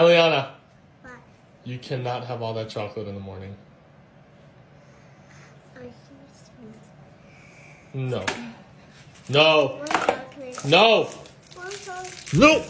Eliana, What? you cannot have all that chocolate in the morning. No. No. No. No.